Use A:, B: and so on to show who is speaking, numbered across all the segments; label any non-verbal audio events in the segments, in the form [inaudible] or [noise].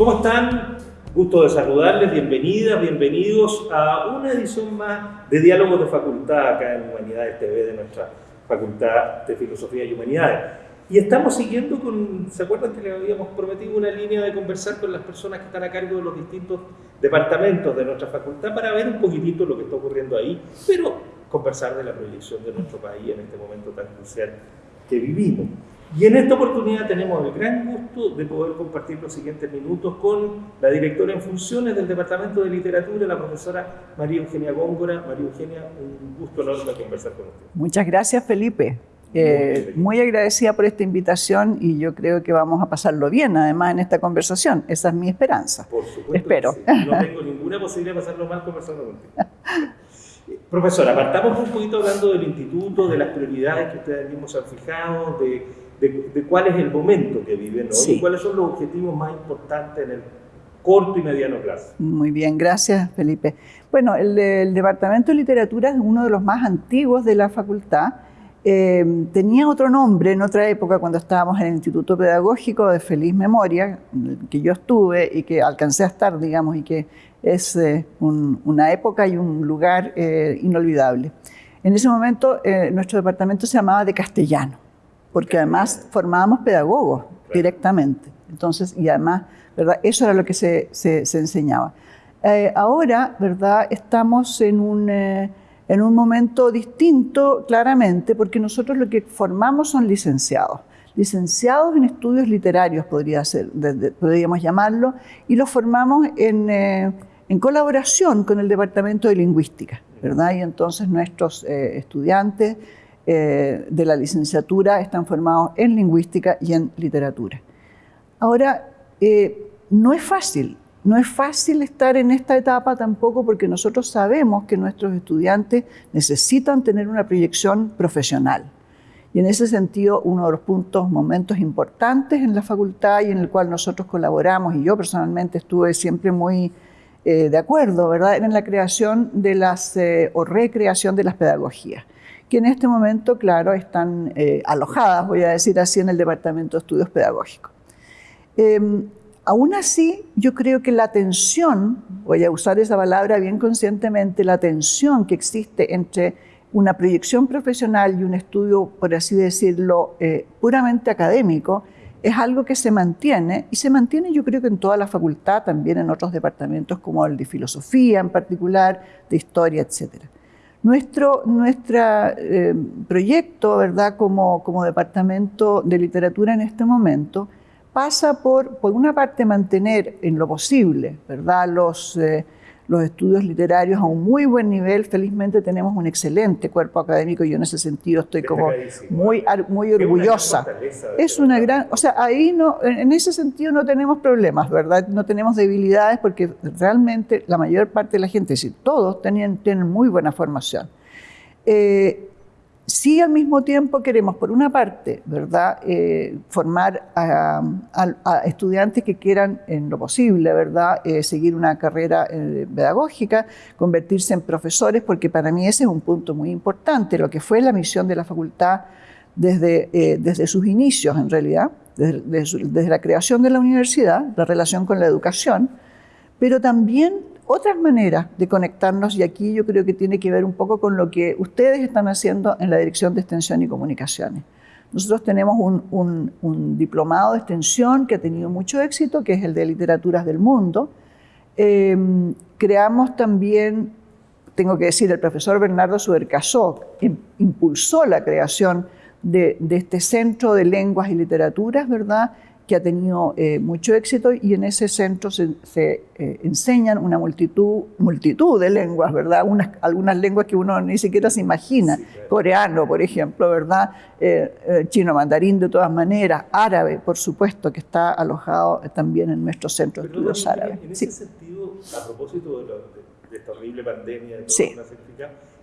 A: ¿Cómo están? Gusto de saludarles, bienvenidas, bienvenidos a una edición más de Diálogos de Facultad acá en Humanidades TV de nuestra Facultad de Filosofía y Humanidades. Y estamos siguiendo con, ¿se acuerdan que le habíamos prometido una línea de conversar con las personas que están a cargo de los distintos departamentos de nuestra facultad para ver un poquitito lo que está ocurriendo ahí, pero conversar de la proyección de nuestro país en este momento tan crucial que vivimos. Y en esta oportunidad tenemos el gran gusto de poder compartir los siguientes minutos con la directora en funciones del Departamento de Literatura, la profesora María Eugenia Góngora. María Eugenia, un gusto enorme conversar con usted.
B: Muchas gracias, Felipe. Eh, muy agradecida por esta invitación y yo creo que vamos a pasarlo bien, además, en esta conversación. Esa es mi esperanza.
A: Por supuesto.
B: Espero.
A: No tengo ninguna posibilidad de pasarlo mal conversando contigo. Profesora, partamos un poquito hablando del instituto, de las prioridades que ustedes mismos han fijado, de, cuál es el momento que viven hoy y cuáles son los objetivos más importantes en el corto y mediano plazo.
B: Muy bien, gracias Felipe. Bueno, el, el Departamento de Literatura es uno de los más antiguos de la facultad eh, tenía otro nombre en otra época cuando estábamos en el Instituto Pedagógico de Feliz Memoria, que yo estuve y que alcancé a estar, digamos, y que es eh, una época y un lugar eh, inolvidable. En ese momento nuestro departamento se llamaba de castellano, porque además formábamos pedagogos directamente. Entonces, y además, ¿verdad? Eso era lo que se, se, se enseñaba. ahora, ¿verdad? Estamos en un en un momento distinto, claramente, porque nosotros lo que formamos son licenciados. Licenciados en estudios literarios, podría ser, podríamos llamarlo, y los formamos en, eh, en, colaboración con el Departamento de Lingüística, ¿verdad? Y entonces nuestros eh, estudiantes eh, de la licenciatura están formados en lingüística y en literatura. Ahora, no es fácil, no es fácil estar en esta etapa tampoco porque nosotros sabemos que nuestros estudiantes necesitan tener una proyección profesional. Y en ese sentido, uno de los puntos, momentos importantes en la facultad y en el cual nosotros colaboramos, y yo personalmente estuve siempre muy eh, de acuerdo, ¿verdad?, en la creación de las, eh, o recreación de las pedagogías, que en este momento, claro, están eh, alojadas, voy a decir así, en el Departamento de Estudios Pedagógicos. Em, Aún así, yo creo que la tensión, voy a usar esa palabra bien conscientemente, la tensión que existe entre una proyección profesional y un estudio, por así decirlo, eh, puramente académico, es algo que se mantiene y se mantiene yo creo que en toda la facultad, también en otros departamentos como el de filosofía en particular, de historia, etc. Nuestro eh, proyecto, ¿verdad?, como, como departamento de literatura en este momento, pasa por, por una parte, mantener en lo posible ¿verdad? Los, eh, los estudios literarios a un muy buen nivel. Felizmente tenemos un excelente cuerpo académico y yo en ese sentido estoy como muy, muy orgullosa. Es una gran, o sea, ahí no, en ese sentido no tenemos problemas, ¿verdad? No tenemos debilidades porque realmente la mayor parte de la gente, si todos, tienen, tienen muy buena formación. Eh, Sí, al mismo tiempo queremos, por una parte, ¿verdad?, eh, formar a, estudiantes que quieran, en lo posible, ¿verdad?, eh, seguir una carrera eh, pedagógica, convertirse en profesores, porque para mí ese es un punto muy importante, lo que fue la misión de la facultad desde, desde sus inicios, en realidad, desde la creación de la universidad, la relación con la educación, pero también otras maneras de conectarnos y aquí yo creo que tiene que ver un poco con lo que ustedes están haciendo en la Dirección de Extensión y Comunicaciones. Nosotros tenemos un, diplomado de extensión que ha tenido mucho éxito, que es el de Literaturas del Mundo. Em, creamos también, tengo que decir, el profesor Bernardo Subercasó impulsó la creación de, de este Centro de Lenguas y Literaturas, ¿verdad?, que ha tenido eh, mucho éxito y en ese centro se, eh, enseñan una multitud, multitud de lenguas, ¿verdad? Unas, algunas lenguas que uno ni siquiera se imagina, coreano, por ejemplo, ¿verdad? Eh, chino mandarín de todas maneras, árabe, por supuesto, que está alojado también en nuestro centro de estudios árabes.
A: En ese sentido, a propósito de, esta horrible pandemia, de sí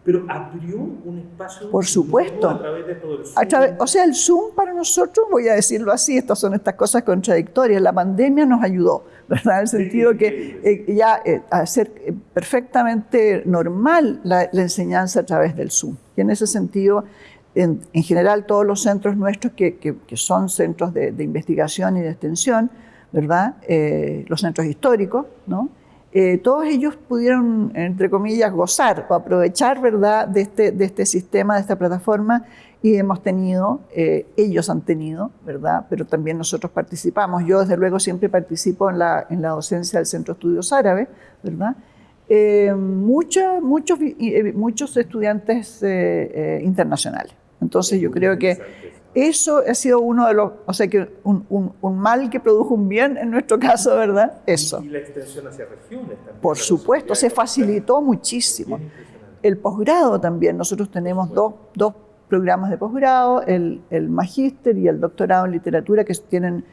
A: pero abrió un espacio
B: por supuesto
A: a través de todo el Zoom.
B: o sea el Zoom para nosotros voy a decirlo así estas son estas cosas contradictorias la pandemia nos ayudó [laughs] verdad en el sentido que eh, ya eh, hacer eh, perfectamente normal la, enseñanza a través del Zoom y en ese sentido en, general todos los centros nuestros que, que, son centros de, de investigación y de extensión ¿verdad? Eh, los centros históricos, ¿no? Eh, todos ellos pudieron, entre comillas, gozar o aprovechar, ¿verdad?, de este, de este sistema, de esta plataforma, y hemos tenido, eh, ellos han tenido, ¿verdad?, pero también nosotros participamos. Yo, desde luego, siempre participo en la, en la docencia del Centro de Estudios Árabes, ¿verdad?, muchos, muchos, muchos estudiantes internacionales. Entonces, yo creo que eso ha sido uno de los, o sea, que un, un, mal que produjo un bien en nuestro caso, ¿verdad? Eso.
A: Y la extensión hacia regiones también.
B: Por supuesto, se facilitó muchísimo. El posgrado también, nosotros tenemos dos, dos programas de posgrado, el, el magíster y el doctorado en literatura que tienen,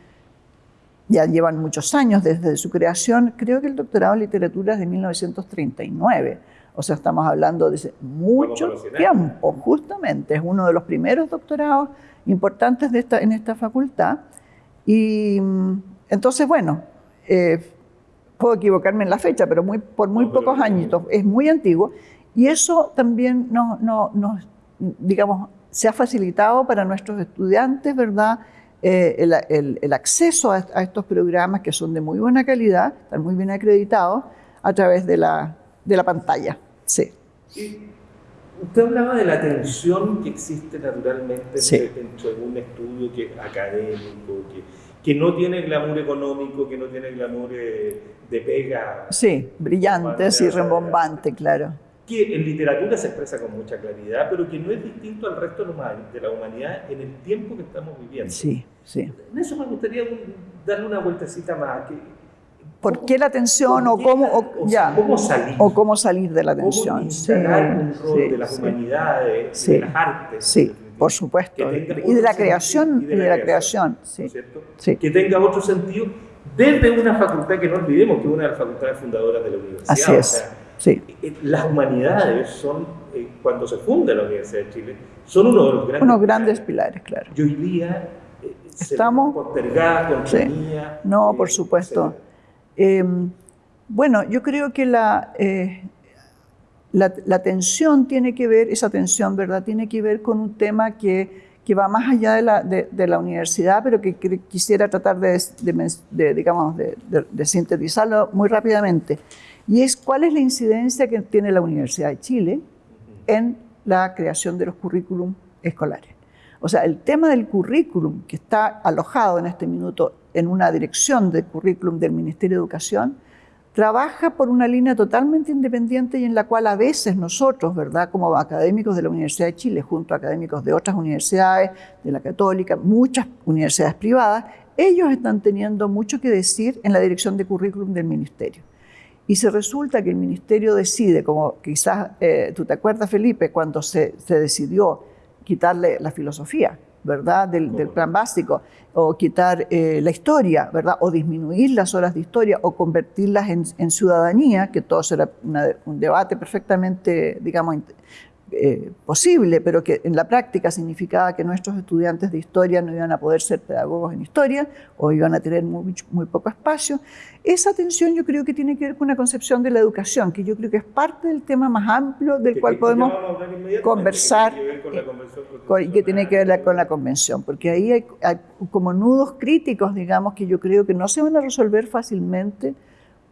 B: ya llevan muchos años desde su creación. Creo que el doctorado en literatura es de 1939. O sea, estamos hablando de mucho tiempo, justamente. Es uno de los primeros doctorados importantes de esta, en esta facultad. Y mm, entonces, bueno, eh, puedo equivocarme en la fecha, pero muy, por muy pocos años, es muy antiguo. Y eso también nos, no, digamos, se ha facilitado para nuestros estudiantes, ¿verdad? Eh, el, el, acceso a, estos programas que son de muy buena calidad, están muy bien acreditados, a través de la, de la pantalla. Sí.
A: Usted hablaba de la tensión que existe naturalmente entre, un estudio que, académico, que, que, no tiene glamour económico, que no tiene glamour eh, de pega.
B: Sí, brillante, sí, rembombante, claro.
A: Que en literatura se expresa con mucha claridad, pero que no es distinto al resto de la humanidad en el tiempo que estamos viviendo.
B: Sí, sí.
A: En eso me gustaría darle una vueltecita más. Que,
B: ¿Por qué la tensión o cómo, o, ya,
A: cómo salir?
B: O cómo salir de la tensión.
A: Un rol de las humanidades, de las artes.
B: Sí, por supuesto. Y de la creación. Y de, la, creación, sí.
A: Que tenga otro sentido desde una facultad que no olvidemos que es una de las facultades fundadoras de la universidad.
B: Así es. sí.
A: Eh, las humanidades son, eh, cuando se funda la Universidad de Chile, son uno de los grandes,
B: Unos grandes pilares, claro.
A: Y hoy día eh,
B: estamos
A: postergadas,
B: sí. No, por supuesto. Em, bueno, yo creo que la, eh, la, tensión tiene que ver, esa tensión, ¿verdad? Tiene que ver con un tema que, que va más allá de la, de, la, universidad, pero que, quisiera tratar de, digamos, de, sintetizarlo muy rápidamente. Y es cuál es la incidencia que tiene la Universidad de Chile en la creación de los currículum escolares. O sea, el tema del currículum que está alojado en este minuto en una dirección de currículum del Ministerio de Educación, trabaja por una línea totalmente independiente y en la cual a veces nosotros, ¿verdad?, como académicos de la Universidad de Chile, junto a académicos de otras universidades, de la Católica, muchas universidades privadas, ellos están teniendo mucho que decir en la dirección de currículum del Ministerio. Y se resulta que el Ministerio decide, como quizás eh, tú te acuerdas, Felipe, cuando se, se decidió quitarle la filosofía, ¿verdad? Del, plan básico, o quitar eh, la historia, ¿verdad? O disminuir las horas de historia, o convertirlas en, ciudadanía, que todo será un debate perfectamente, digamos, eh, posible, pero que en la práctica significaba que nuestros estudiantes de historia no iban a poder ser pedagogos en historia o iban a tener muy, muy poco espacio. Esa tensión yo creo que tiene que ver con una concepción de la educación, que yo creo que es parte del tema más amplio del cual podemos conversar y que tiene que ver con la convención, porque ahí hay, hay como nudos críticos, digamos, que yo creo que no se van a resolver fácilmente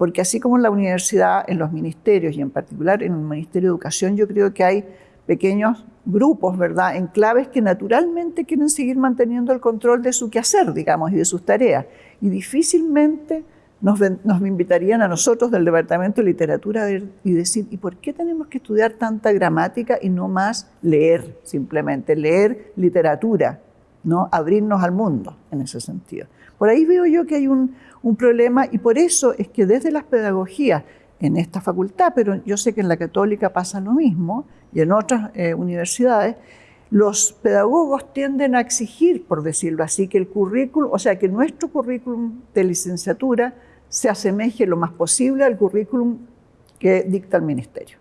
B: porque así como en la universidad, en los ministerios y en particular en el Ministerio de Educación, yo creo que hay pequeños grupos, ¿verdad?, enclaves que naturalmente quieren seguir manteniendo el control de su quehacer, digamos, y de sus tareas. Y difícilmente nos, nos invitarían a nosotros del Departamento de Literatura y decir, ¿y por qué tenemos que estudiar tanta gramática y no más leer, simplemente, leer literatura, ¿no? Abrirnos al mundo en ese sentido. Por ahí veo yo que hay un, problema y por eso es que desde las pedagogías en esta facultad, pero yo sé que en la católica pasa lo mismo y en otras eh, universidades, los pedagogos tienden a exigir, por decirlo así, que el currículum, o sea, que nuestro currículum de licenciatura se asemeje lo más posible al currículum que dicta el ministerio.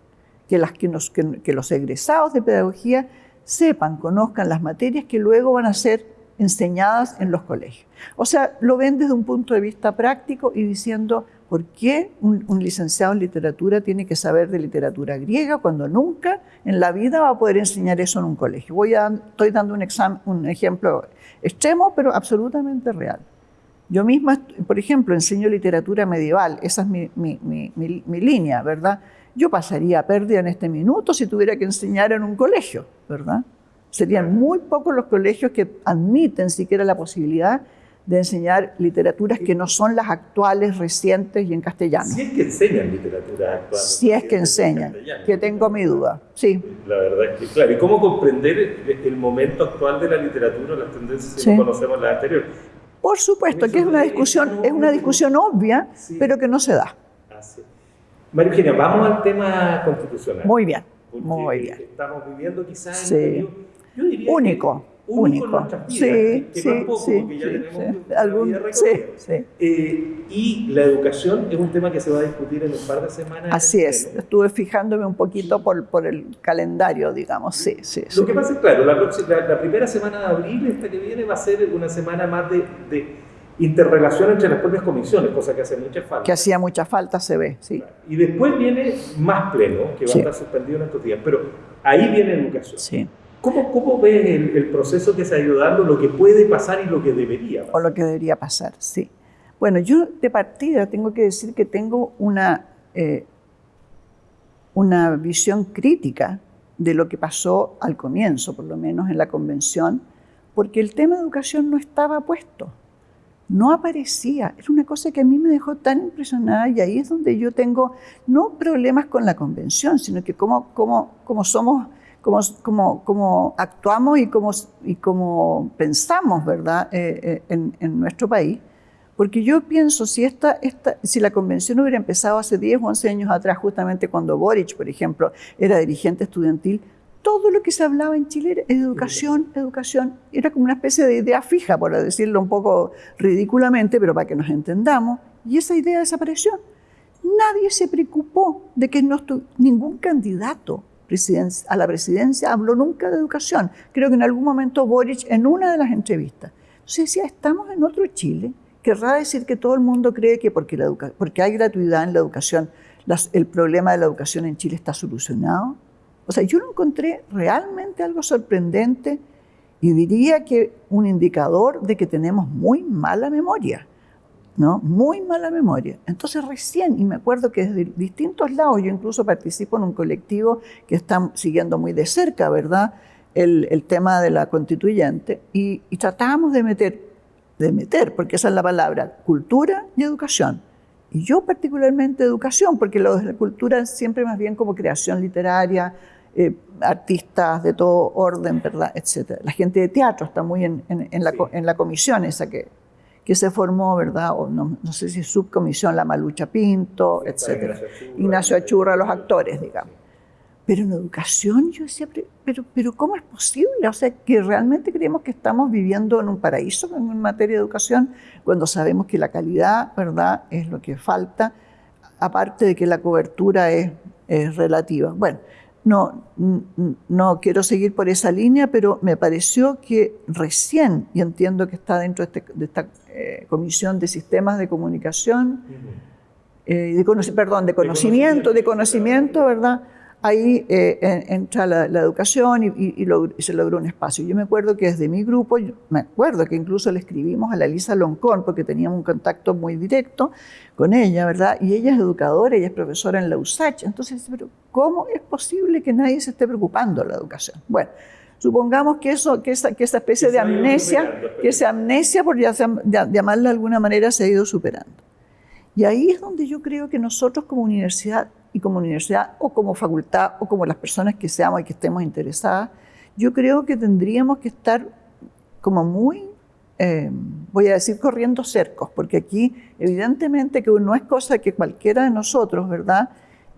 B: Que los egresados de pedagogía sepan, conozcan las materias que luego van a ser enseñadas en los colegios. O sea, lo ven desde un punto de vista práctico y diciendo, ¿por qué un, licenciado en literatura tiene que saber de literatura griega cuando nunca en la vida va a poder enseñar eso en un colegio? Voy a, estoy dando un, un ejemplo extremo, pero absolutamente real. Yo misma, por ejemplo, enseño literatura medieval, esa es mi, mi, mi, mi línea, ¿verdad? Yo pasaría pérdida en este minuto si tuviera que enseñar en un colegio, ¿verdad? Serían muy pocos los colegios que admiten siquiera la posibilidad de enseñar literaturas que no son las actuales, recientes y en castellano.
A: Si es que enseñan literatura actual.
B: Si es que enseñan, que tengo mi duda, sí.
A: La verdad es que, claro, y cómo comprender el momento actual de la literatura, las tendencias que conocemos las anteriores.
B: Por supuesto, que es una discusión, es una discusión obvia, pero que no se da.
A: Así. María Eugenia, vamos al tema constitucional.
B: Muy bien, muy bien.
A: Estamos viviendo quizás en
B: un yo diría único único.
A: sí, sí, sí, sí, eh, y la educación es un tema que se va a discutir en un par de semanas.
B: Así es, estuve fijándome un poquito por, por el calendario, digamos, sí, sí.
A: Lo que pasa es, claro, la, la, primera semana de abril, esta que viene, va a ser una semana más de, de interrelación entre las propias comisiones, cosa que hace mucha falta.
B: Que hacía mucha falta, se ve, sí.
A: Y después viene más pleno, que va a estar suspendido en estos días, pero ahí viene educación.
B: Sí.
A: ¿Cómo, cómo ves el, proceso que se ha ido dando, lo que puede pasar y lo que debería pasar?
B: O lo que debería pasar, sí. Bueno, yo de partida tengo que decir que tengo una, eh, una visión crítica de lo que pasó al comienzo, por lo menos en la convención, porque el tema de educación no estaba puesto, no aparecía. Era una cosa que a mí me dejó tan impresionada y ahí es donde yo tengo no problemas con la convención, sino que como, como, como somos cómo, actuamos y cómo, y cómo pensamos, ¿verdad?, eh, eh, en, nuestro país. Porque yo pienso, si, esta, esta, si la convención hubiera empezado hace 10 o 11 años atrás, justamente cuando Boric, por ejemplo, era dirigente estudiantil, todo lo que se hablaba en Chile era educación, educación. Era como una especie de idea fija, por decirlo un poco ridículamente, pero para que nos entendamos. Y esa idea desapareció. Nadie se preocupó de que no ningún candidato a la presidencia habló nunca de educación. Creo que en algún momento Boric, en una de las entrevistas, se decía, estamos en otro Chile. Querrá decir que todo el mundo cree que porque, la porque hay gratuidad en la educación, el problema de la educación en Chile está solucionado. O sea, yo lo encontré realmente algo sorprendente y diría que un indicador de que tenemos muy mala memoria. ¿No? Muy mala memoria. Entonces recién, y me acuerdo que desde distintos lados, yo incluso participo en un colectivo que está siguiendo muy de cerca, ¿verdad? El, tema de la constituyente, y, y tratábamos de meter, de meter, porque esa es la palabra, cultura y educación. Y yo particularmente educación, porque lo de la cultura siempre más bien como creación literaria, eh, artistas de todo orden, ¿verdad? Etcétera. La gente de teatro está muy en, en, la, en la comisión esa que, que se formó, ¿verdad? O no, no sé si subcomisión La Malucha Pinto, etc. Ignacio Achurra, los actores, digamos. Pero en educación yo decía, pero, pero ¿cómo es posible? O sea, que realmente creemos que estamos viviendo en un paraíso en materia de educación cuando sabemos que la calidad, ¿verdad?, es lo que falta, aparte de que la cobertura es, es relativa. Bueno, no, no quiero seguir por esa línea, pero me pareció que recién, y entiendo que está dentro de, este, esta eh, Comisión de Sistemas de Comunicación, eh, de, perdón, de conocimiento, de conocimiento, ¿verdad? Ahí eh, entra la, educación y, se logró un espacio. Yo me acuerdo que desde mi grupo, me acuerdo que incluso le escribimos a la Lisa Loncón, porque teníamos un contacto muy directo con ella, ¿verdad? Y ella es educadora, ella es profesora en la USACH. Entonces, pero ¿cómo es posible que nadie se esté preocupando de la educación? Bueno, supongamos que, eso, que, esa, que esa especie de amnesia, que esa amnesia, por llamarla de alguna manera, se ha ido superando. Y ahí es donde yo creo que nosotros como universidad y como universidad o como facultad o como las personas que seamos y que estemos interesadas, yo creo que tendríamos que estar como muy, eh, voy a decir, corriendo cercos, porque aquí evidentemente que no es cosa que cualquiera de nosotros, ¿verdad?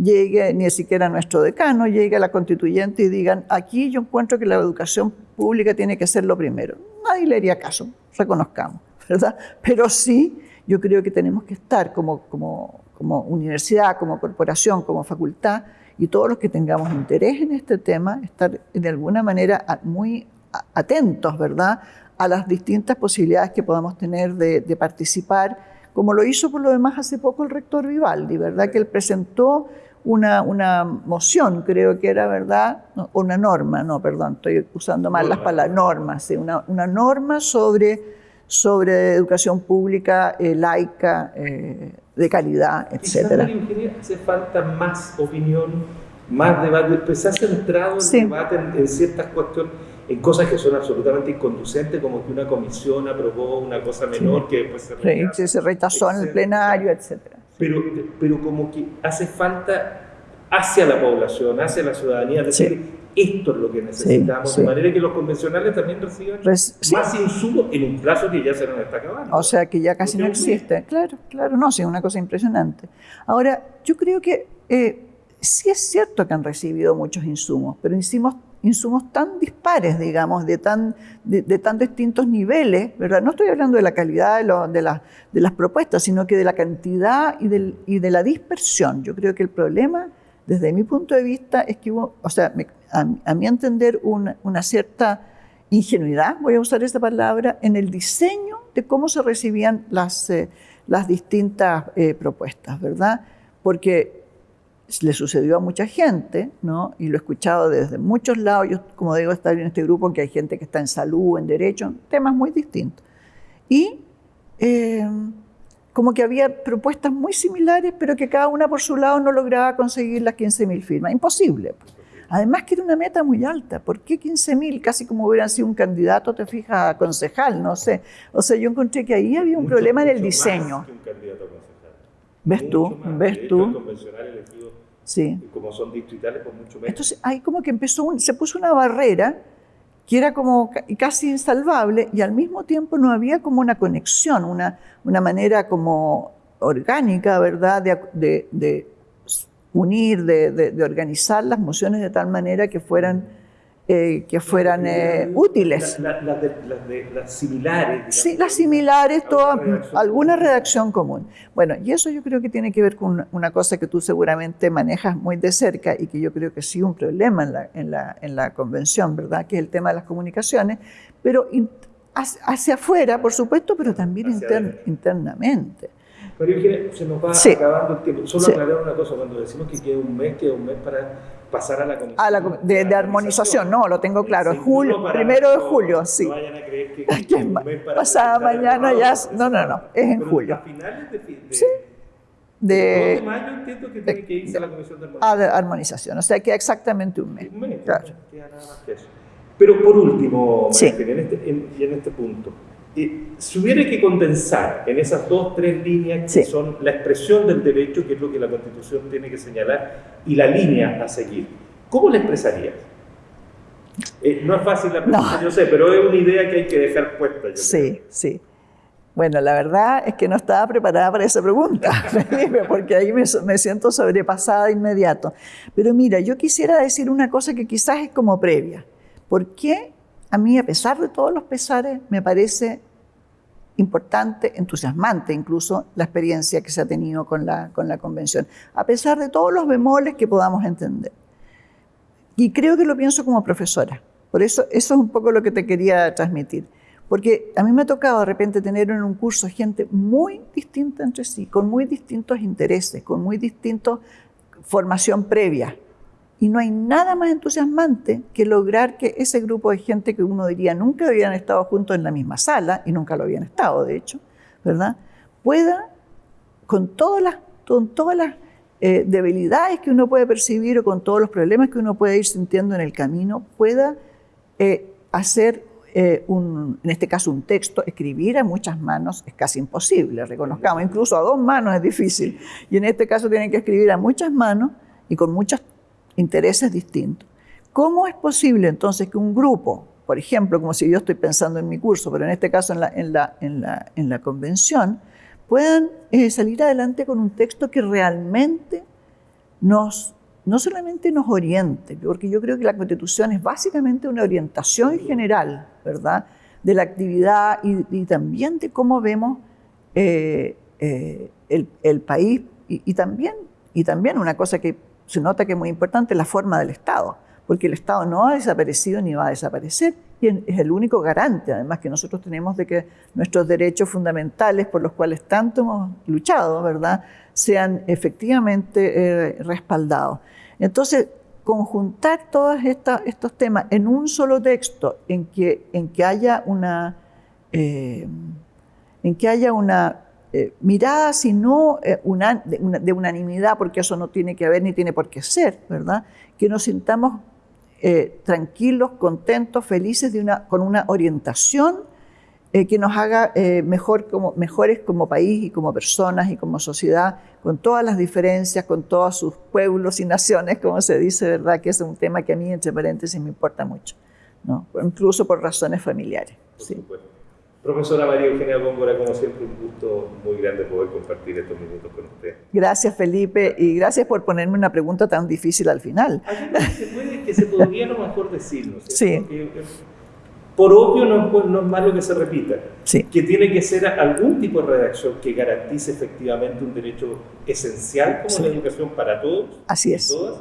B: Llegue, ni siquiera nuestro decano, llegue a la constituyente y digan, aquí yo encuentro que la educación pública tiene que ser lo primero. Nadie le haría caso, reconozcamos, ¿verdad? Pero sí, yo creo que tenemos que estar como, como como universidad, como corporación, como facultad, y todos los que tengamos interés en este tema, estar de alguna manera muy atentos, ¿verdad?, a las distintas posibilidades que podamos tener de, participar, como lo hizo por lo demás hace poco el rector Vivaldi, ¿verdad?, que él presentó una, una moción, creo que era, ¿verdad?, una norma, no, perdón, estoy usando mal las palabras, norma, sí, una, una norma sobre sobre educación pública, eh, laica, eh, de calidad, etc.
A: hace falta más opinión, más debate, pues se ha centrado el debate en, ciertas cuestiones, en cosas que son absolutamente inconducentes, como que una comisión aprobó una cosa menor que después se
B: rechazó, se rechazó en el plenario, etc.
A: Pero, pero como que hace falta hacia la población, hacia la ciudadanía, decir, esto es lo que necesitamos, de manera que los convencionales también reciban más insumos en un plazo que ya se nos está acabando.
B: O sea, que ya casi no existe. Claro, claro, no, sí, es una cosa impresionante. Ahora, yo creo que eh, sí es cierto que han recibido muchos insumos, pero insumos, insumos tan dispares, digamos, de tan, de, tan distintos niveles, ¿verdad? No estoy hablando de la calidad de, de, de las propuestas, sino que de la cantidad y, del, y de la dispersión. Yo creo que el problema desde mi punto de vista es que hubo, o sea, a, mi entender, una, cierta ingenuidad, voy a usar esta palabra, en el diseño de cómo se recibían las, eh, las distintas eh, propuestas, ¿verdad? Porque le sucedió a mucha gente, ¿no? Y lo he escuchado desde muchos lados. Yo, como digo, estar en este grupo que hay gente que está en salud, en derecho, temas muy distintos. Y eh, como que había propuestas muy similares, pero que cada una por su lado no lograba conseguir las 15.000 firmas. Imposible. Pues. Además que era una meta muy alta. ¿Por qué 15.000? Casi como hubieran sido un candidato, te fijas, a concejal, no sé. O sea, yo encontré que ahí había un problema en el diseño. ¿Ves tú? ¿Ves tú?
A: sí. como son distritales, pues mucho menos.
B: Entonces, ahí como que empezó, se puso una barrera que era como casi insalvable y al mismo tiempo no había como una conexión, una, una manera como orgánica, ¿verdad?, de, de, unir, de, de, organizar las mociones de tal manera que fueran eh, que fueran eh, útiles.
A: las similares.
B: Sí, las similares, toda, alguna redacción común. Bueno, y eso yo creo que tiene que ver con una cosa que tú seguramente manejas muy de cerca y que yo creo que sí un problema en la, en la, en la convención, ¿verdad? Que es el tema de las comunicaciones, pero hacia afuera, por supuesto, pero también internamente.
A: Pero se nos va acabando el tiempo. Solo aclarar una cosa, cuando decimos que queda un mes, queda un mes para pasar a la comisión.
B: de, armonización, no, lo tengo claro. julio, primero de julio, sí.
A: No vayan a creer que, [laughs] que
B: pasada mañana ya. No, no, no, es en julio.
A: A finales de, de,
B: sí.
A: De, de mayo entiendo que tiene que irse a la comisión de armonización. Ah, de
B: armonización, o sea, queda exactamente un mes.
A: Un mes, claro. queda nada más que eso. Pero por último, sí. en este, en, y en este punto, si hubiera que condensar en esas dos, tres líneas que son la expresión del derecho, que es lo que la Constitución tiene que señalar, y la línea a seguir, ¿cómo la expresarías? Eh, no es fácil la pregunta, yo sé, pero es una idea que hay que dejar puesta.
B: sí, sí. Bueno, la verdad es que no estaba preparada para esa pregunta, [laughs] porque ahí me, me, siento sobrepasada de inmediato. Pero mira, yo quisiera decir una cosa que quizás es como previa. ¿Por qué a mí, a pesar de todos los pesares, me parece importante, entusiasmante incluso, la experiencia que se ha tenido con la, con la convención, a pesar de todos los bemoles que podamos entender. Y creo que lo pienso como profesora. Por eso, eso es un poco lo que te quería transmitir. Porque a mí me ha tocado de repente tener en un curso gente muy distinta entre sí, con muy distintos intereses, con muy distinta formación previa. Y no hay nada más entusiasmante que lograr que ese grupo de gente que uno diría nunca habían estado juntos en la misma sala, y nunca lo habían estado, de hecho, ¿verdad? Pueda, con todas las, con todas las eh, debilidades que uno puede percibir o con todos los problemas que uno puede ir sintiendo en el camino, pueda eh, hacer eh, un, en este caso un texto, escribir a muchas manos es casi imposible, reconozcamos, incluso a dos manos es difícil, y en este caso tienen que escribir a muchas manos y con muchas intereses distintos. ¿Cómo es posible entonces que un grupo, por ejemplo, como si yo estoy pensando en mi curso, pero en este caso en la, en la, en la, en la convención, puedan eh, salir adelante con un texto que realmente nos, no solamente nos oriente, porque yo creo que la constitución es básicamente una orientación general, ¿verdad?, de la actividad y, también de cómo vemos eh, eh, el, el, país y, también, y también una cosa que se nota que es muy importante la forma del Estado, porque el Estado no ha desaparecido ni va a desaparecer y es el único garante, además, que nosotros tenemos de que nuestros derechos fundamentales por los cuales tanto hemos luchado, ¿verdad?, sean efectivamente eh, respaldados. Entonces, conjuntar todos estos temas en un solo texto, en que, haya una, eh, en que haya una eh, mirada, sino una, de, de, unanimidad, porque eso no tiene que haber ni tiene por qué ser, ¿verdad? Que nos sintamos tranquilos, contentos, felices de una, con una orientación eh, que nos haga eh, mejor como, mejores como país y como personas y como sociedad, con todas las diferencias, con todos sus pueblos y naciones, como se dice, ¿verdad? Que es un tema que a mí, entre paréntesis, me importa mucho, ¿no? incluso por razones familiares.
A: Por sí. Profesora María Eugenia Góngora, como siempre, un gusto muy grande poder compartir estos minutos con usted.
B: Gracias, Felipe, y gracias por ponerme una pregunta tan difícil al final.
A: Hay que se, puede, que se podría lo mejor decirlo,
B: Sí.
A: Porque, por obvio no es, no es malo que se repita,
B: sí.
A: que tiene que ser algún tipo de redacción que garantice efectivamente un derecho esencial como
B: Sí.
A: la educación para todos
B: Así
A: y
B: es.
A: todas,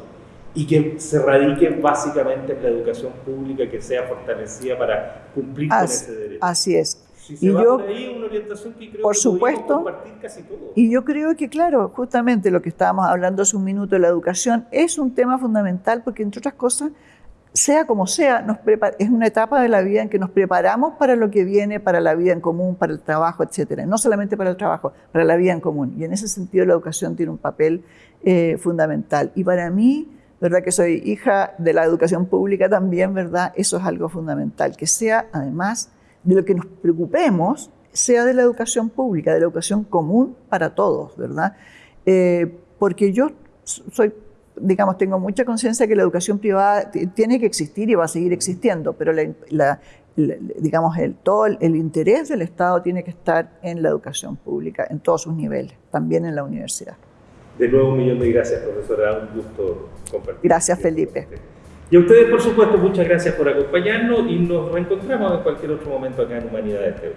A: y que se radique básicamente en la educación pública que sea fortalecida para cumplir con
B: Así,
A: ese derecho.
B: así es.
A: Si se
B: y
A: va
B: yo-
A: por ahí, una orientación que creo
B: por
A: que
B: supuesto,
A: compartir casi todos.
B: Y yo creo que, claro, justamente lo que estábamos hablando hace un minuto de la educación es un tema fundamental porque, entre otras cosas, sea como sea, nos prepa- es una etapa de la vida en que nos preparamos para lo que viene, para la vida en común, para el trabajo, etcétera. No solamente para el trabajo, para la vida en común. Y en ese sentido la educación tiene un papel eh, fundamental. Y para mí, ¿verdad? Que soy hija de la educación pública también, ¿verdad? Eso es algo fundamental. Que sea, además, de lo que nos preocupemos, sea de la educación pública, de la educación común para todos, ¿verdad? Eh, porque yo soy digamos, tengo mucha conciencia que la educación privada tiene que existir y va a seguir existiendo, pero la, la, la, digamos, el, todo el, el, interés del Estado tiene que estar en la educación pública, en todos sus niveles, también en la universidad.
A: De nuevo, un millón de gracias, profesora. Un gusto compartir.
B: Gracias, Felipe.
A: Y a ustedes, por supuesto, muchas gracias por acompañarnos y nos reencontramos en cualquier otro momento acá en Humanidades TV.